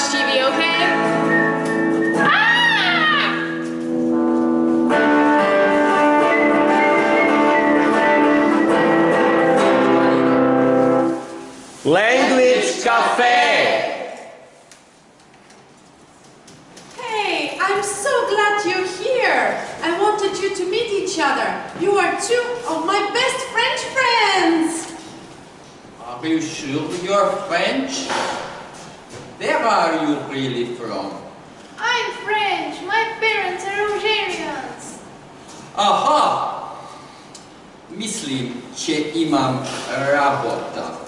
watch TV, okay? Ah! Language Cafe! Hey, I'm so glad you're here. I wanted you to meet each other. You are two of my best French friends. Are you sure you're French? Where are you really from? I'm French. My parents are Algerians. Aha! Myslím, že imam rabota.